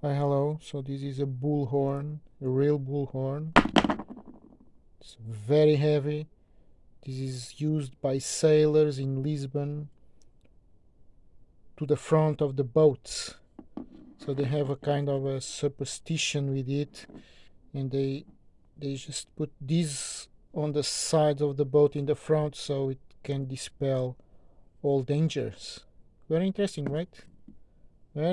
Hi, hello. So this is a bullhorn, a real bullhorn. It's very heavy. This is used by sailors in Lisbon to the front of the boats. So they have a kind of a superstition with it and they they just put this on the side of the boat in the front so it can dispel all dangers. Very interesting, right?